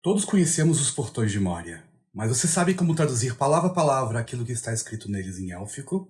Todos conhecemos os portões de Moria, mas você sabe como traduzir palavra a palavra aquilo que está escrito neles em élfico?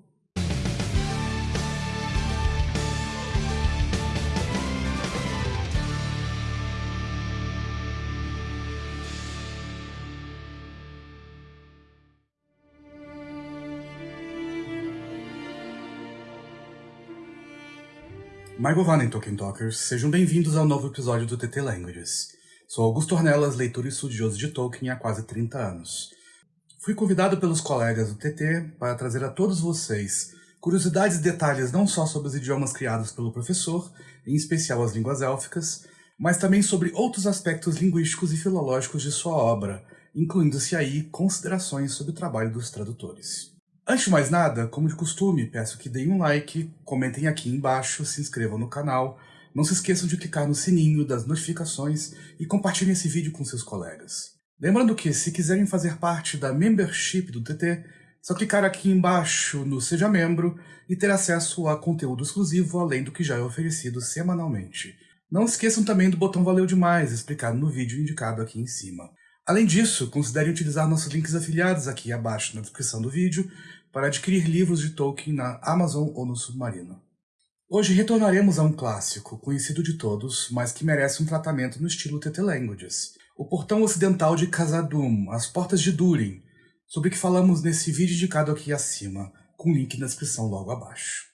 Michael Vannen, Tolkien Talkers, sejam bem-vindos ao novo episódio do TT Languages. Sou Augusto Ornelas, leitor e estudioso de Tolkien há quase 30 anos. Fui convidado pelos colegas do TT para trazer a todos vocês curiosidades e detalhes não só sobre os idiomas criados pelo professor, em especial as línguas élficas, mas também sobre outros aspectos linguísticos e filológicos de sua obra, incluindo-se aí considerações sobre o trabalho dos tradutores. Antes de mais nada, como de costume, peço que deem um like, comentem aqui embaixo, se inscrevam no canal, não se esqueçam de clicar no sininho das notificações e compartilhem esse vídeo com seus colegas. Lembrando que, se quiserem fazer parte da membership do TT, só clicar aqui embaixo no Seja Membro e ter acesso a conteúdo exclusivo além do que já é oferecido semanalmente. Não esqueçam também do botão Valeu Demais, explicado no vídeo indicado aqui em cima. Além disso, considerem utilizar nossos links afiliados aqui abaixo na descrição do vídeo para adquirir livros de Tolkien na Amazon ou no Submarino. Hoje retornaremos a um clássico, conhecido de todos, mas que merece um tratamento no estilo TT Languages, o Portão Ocidental de Khazad-dûm, As Portas de Durin, sobre o que falamos nesse vídeo indicado aqui acima, com link na descrição logo abaixo.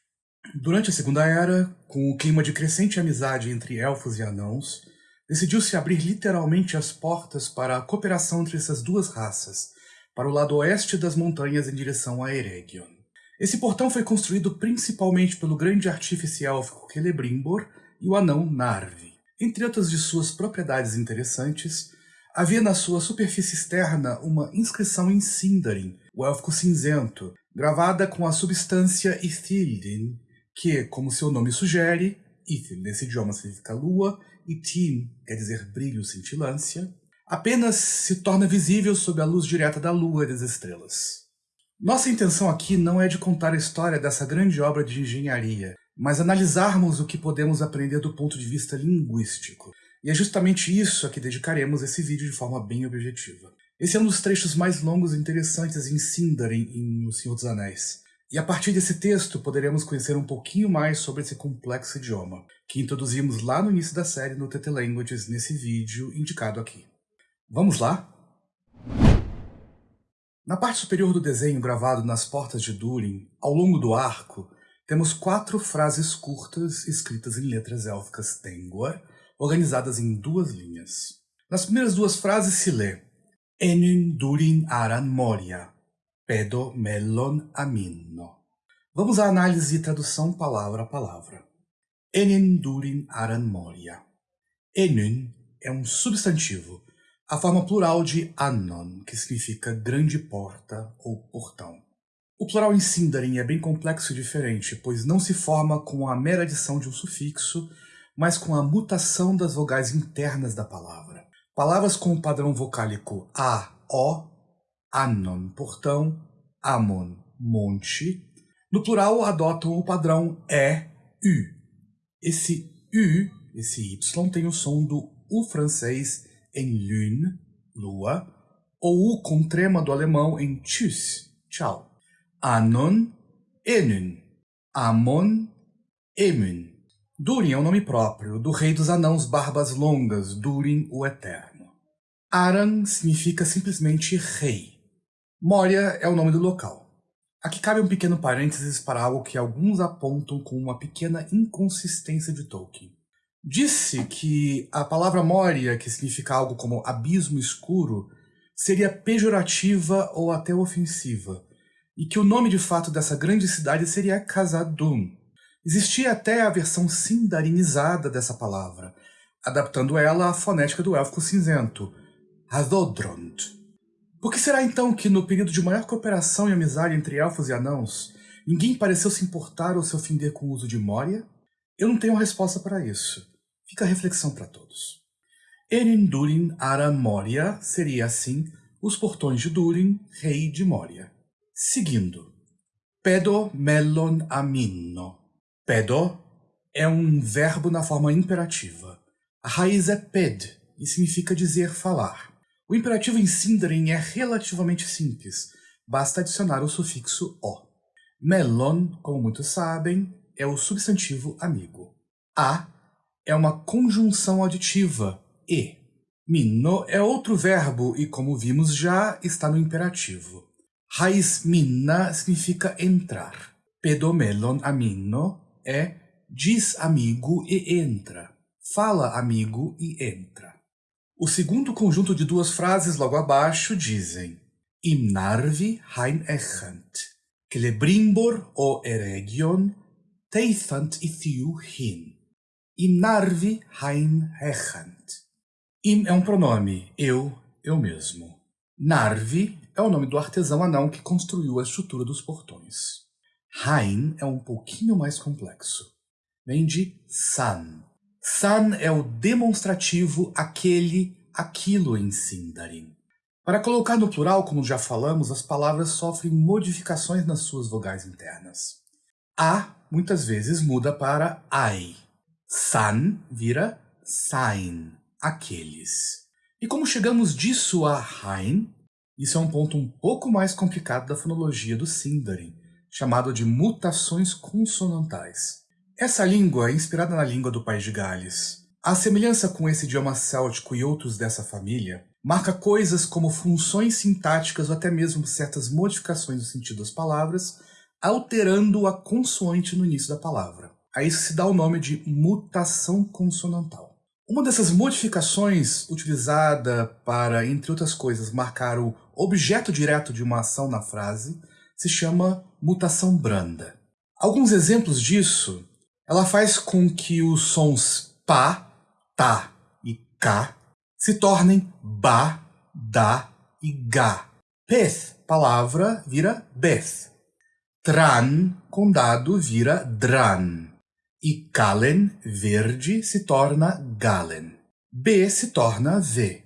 Durante a Segunda Era, com o clima de crescente amizade entre elfos e anãos, decidiu-se abrir literalmente as portas para a cooperação entre essas duas raças, para o lado oeste das montanhas em direção a Eregion. Esse portão foi construído principalmente pelo grande artífice élfico Celebrimbor e o anão Narvi. Entre outras de suas propriedades interessantes, havia na sua superfície externa uma inscrição em Sindarin, o élfico cinzento, gravada com a substância Ithildin, que, como seu nome sugere, Ithil nesse idioma significa lua, e Tin quer dizer brilho, cintilância, apenas se torna visível sob a luz direta da lua e das estrelas. Nossa intenção aqui não é de contar a história dessa grande obra de engenharia, mas analisarmos o que podemos aprender do ponto de vista linguístico. E é justamente isso a que dedicaremos esse vídeo de forma bem objetiva. Esse é um dos trechos mais longos e interessantes em Sindarin em O Senhor dos Anéis. E a partir desse texto poderemos conhecer um pouquinho mais sobre esse complexo idioma, que introduzimos lá no início da série no TT Languages nesse vídeo indicado aqui. Vamos lá? Na parte superior do desenho gravado nas portas de Durin, ao longo do arco, temos quatro frases curtas escritas em letras élficas Tengwar, organizadas em duas linhas. Nas primeiras duas frases se lê Enin Durin Aran Moria, Pedo Melon Aminno. Vamos à análise e tradução palavra a palavra. Enin Durin Aran Moria. Enin é um substantivo a forma plural de Anon, que significa grande porta ou portão. O plural em Sindarin é bem complexo e diferente, pois não se forma com a mera adição de um sufixo, mas com a mutação das vogais internas da palavra. Palavras com o padrão vocálico A, O, Anon, portão, Amon, monte, no plural adotam o padrão E, U. Esse U, esse Y, tem o som do U francês em lune, lua, ou o com trema do alemão em tschüss, tchau. Anon, enun, amon, emun. Durin é o nome próprio do rei dos anãos barbas longas, Durin o Eterno. Aran significa simplesmente rei. Moria é o nome do local. Aqui cabe um pequeno parênteses para algo que alguns apontam com uma pequena inconsistência de Tolkien. Disse que a palavra Moria, que significa algo como abismo escuro, seria pejorativa ou até ofensiva, e que o nome de fato dessa grande cidade seria Khazad-dûm. Existia até a versão sindarinizada dessa palavra, adaptando ela à fonética do élfico cinzento, Hadodrond. Por que será então que no período de maior cooperação e amizade entre elfos e anãos, ninguém pareceu se importar ou se ofender com o uso de Moria? Eu não tenho resposta para isso. Fica a reflexão para todos. Erin Ara Moria seria assim os portões de Durin, rei de Moria. Seguindo. Pedo melon aminno. Pedo é um verbo na forma imperativa. A raiz é ped e significa dizer falar. O imperativo em Sindarin é relativamente simples, basta adicionar o sufixo o. Melon, como muitos sabem, é o substantivo amigo. A é uma conjunção aditiva, e. Minno é outro verbo e, como vimos já, está no imperativo. Raiz minna significa entrar. Pedomelon aminno é diz amigo e entra. Fala amigo e entra. O segundo conjunto de duas frases logo abaixo dizem Im narvi hain echant, celebrimbor o eregion, teithant ithiu hin. Im narvi hain echant. Im é um pronome, eu, eu mesmo. Narvi é o nome do artesão anão que construiu a estrutura dos portões. Hain é um pouquinho mais complexo. Vem de san. San é o demonstrativo aquele, aquilo em Sindarin. Para colocar no plural, como já falamos, as palavras sofrem modificações nas suas vogais internas. A muitas vezes muda para ai. San vira sain, aqueles. E como chegamos disso a Hain, isso é um ponto um pouco mais complicado da fonologia do Sindarin, chamado de mutações consonantais. Essa língua é inspirada na língua do País de Gales. A semelhança com esse idioma céltico e outros dessa família marca coisas como funções sintáticas ou até mesmo certas modificações do sentido das palavras, alterando a consoante no início da palavra. A isso se dá o nome de mutação consonantal. Uma dessas modificações utilizada para, entre outras coisas, marcar o objeto direto de uma ação na frase se chama mutação branda. Alguns exemplos disso, ela faz com que os sons pá, tá e cá se tornem ba, da e ga. Peth, palavra, vira beth. Tran, condado, vira dran e Galen, verde, se torna Galen. B se torna V.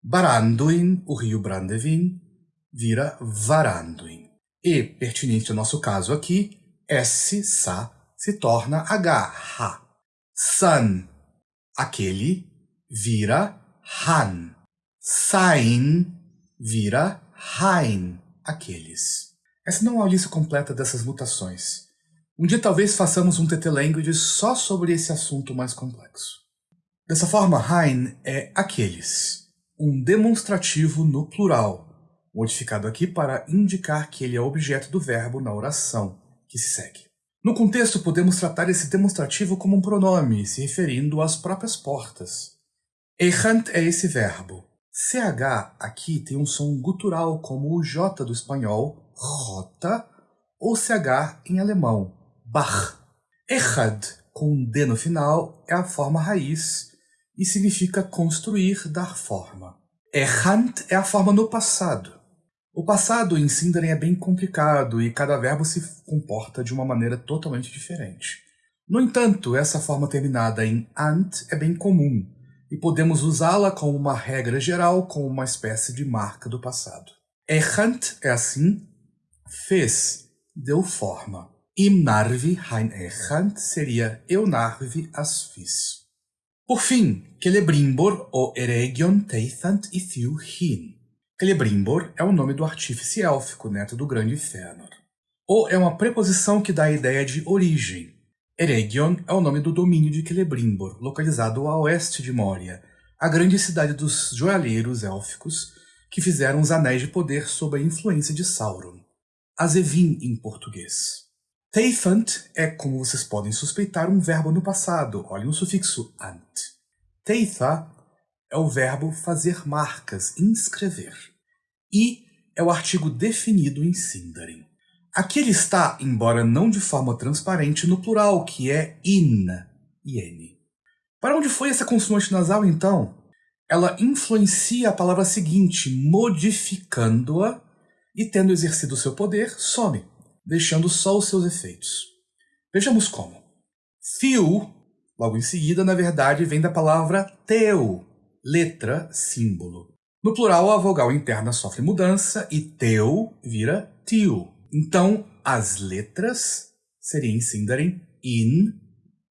Baranduin, o rio Brandevin, vira Varanduin. E, pertinente ao nosso caso aqui, S, Sa, se torna H, Ha. San, aquele, vira Han. Sain, vira Hain, aqueles. Essa não é a lista completa dessas mutações. Um dia talvez façamos um TT Language só sobre esse assunto mais complexo. Dessa forma, Hein é aqueles, um demonstrativo no plural, modificado aqui para indicar que ele é objeto do verbo na oração que se segue. No contexto, podemos tratar esse demonstrativo como um pronome, se referindo às próprias portas. Errant é esse verbo. CH aqui tem um som gutural como o J do espanhol, rota, ou CH em alemão, Bach. Echad, com um D no final, é a forma raiz e significa construir, dar forma. Errant é a forma no passado. O passado em Sindarin é bem complicado e cada verbo se comporta de uma maneira totalmente diferente. No entanto, essa forma terminada em ant é bem comum e podemos usá-la como uma regra geral, como uma espécie de marca do passado. Errant é assim, fez, deu forma. Im narvi hein echant seria eu narvi as. Por fim, Celebrimbor ou Eregion teithant ithiu hin. Celebrimbor é o nome do artífice élfico, neto do grande Fëanor. O é uma preposição que dá a ideia de origem. Eregion é o nome do domínio de Celebrimbor, localizado a oeste de Moria, a grande cidade dos joalheiros élficos que fizeram os Anéis de Poder sob a influência de Sauron. Azevin em português. Teifant é, como vocês podem suspeitar, um verbo no passado. Olhem o sufixo ant. Teitha é o verbo fazer marcas, inscrever. E é o artigo definido em Sindarin. Aqui ele está, embora não de forma transparente, no plural, que é in, in. Para onde foi essa consoante nasal, então? Ela influencia a palavra seguinte, modificando-a e, tendo exercido seu poder, some deixando só os seus efeitos. Vejamos como. Fio, logo em seguida, na verdade, vem da palavra teu, letra, símbolo. No plural, a vogal interna sofre mudança e teu vira tio. Então, as letras seriam em Sindarin in,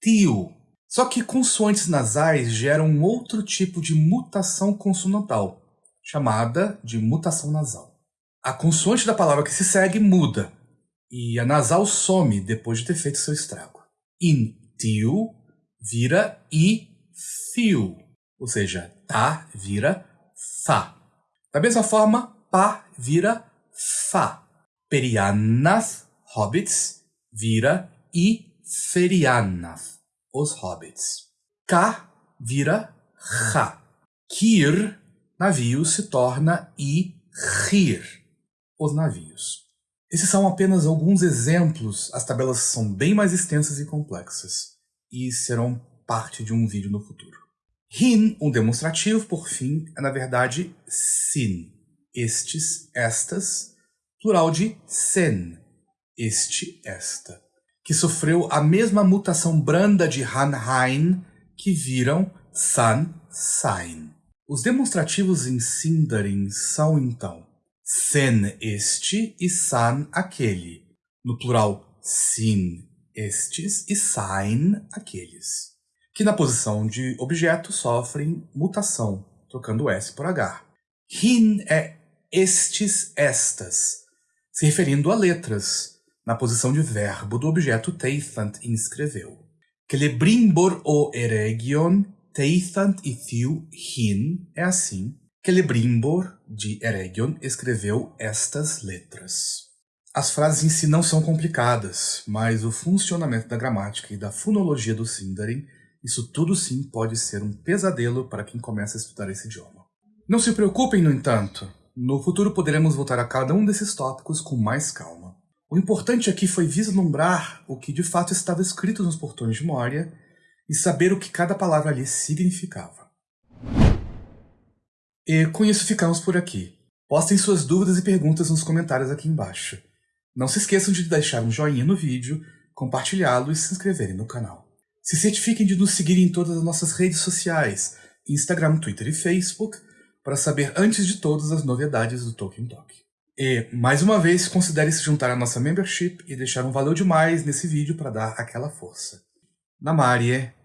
tio. Só que consoantes nasais geram um outro tipo de mutação consonantal, chamada de mutação nasal. A consoante da palavra que se segue muda, e a nasal some depois de ter feito seu estrago. In tio vira i fio, ou seja, tá vira fa. Da mesma forma, pá vira fa. Perianas, hobbits, vira i ferianas, os hobbits. K vira ra. Kir, navio, se torna i rir, os navios. Esses são apenas alguns exemplos, as tabelas são bem mais extensas e complexas, e serão parte de um vídeo no futuro. Hin, um demonstrativo, por fim, é na verdade sin, estes, estas, plural de sen, este, esta, que sofreu a mesma mutação branda de han, hain, que viram san, sain. Os demonstrativos em Sindarin são, então, sen, este, e san, aquele, no plural sin, estes, e sain, aqueles que na posição de objeto sofrem mutação, trocando S por H. Hin é estes, estas, se referindo a letras, na posição de verbo do objeto teithant inscreveu. Celebrimbor o eregion, teithant e thiu hin, é assim. Celebrimbor, de eregion, escreveu estas letras. As frases em si não são complicadas, mas o funcionamento da gramática e da fonologia do Sindarin isso tudo sim pode ser um pesadelo para quem começa a estudar esse idioma. Não se preocupem, no entanto. No futuro poderemos voltar a cada um desses tópicos com mais calma. O importante aqui foi vislumbrar o que de fato estava escrito nos portões de Moria e saber o que cada palavra ali significava. E com isso ficamos por aqui. Postem suas dúvidas e perguntas nos comentários aqui embaixo. Não se esqueçam de deixar um joinha no vídeo, compartilhá-lo e se inscreverem no canal. Se certifiquem de nos seguir em todas as nossas redes sociais, Instagram, Twitter e Facebook, para saber antes de todas as novidades do Tolkien Talk. E, mais uma vez, considere se juntar à nossa membership e deixar um valeu demais nesse vídeo para dar aquela força. Namarie!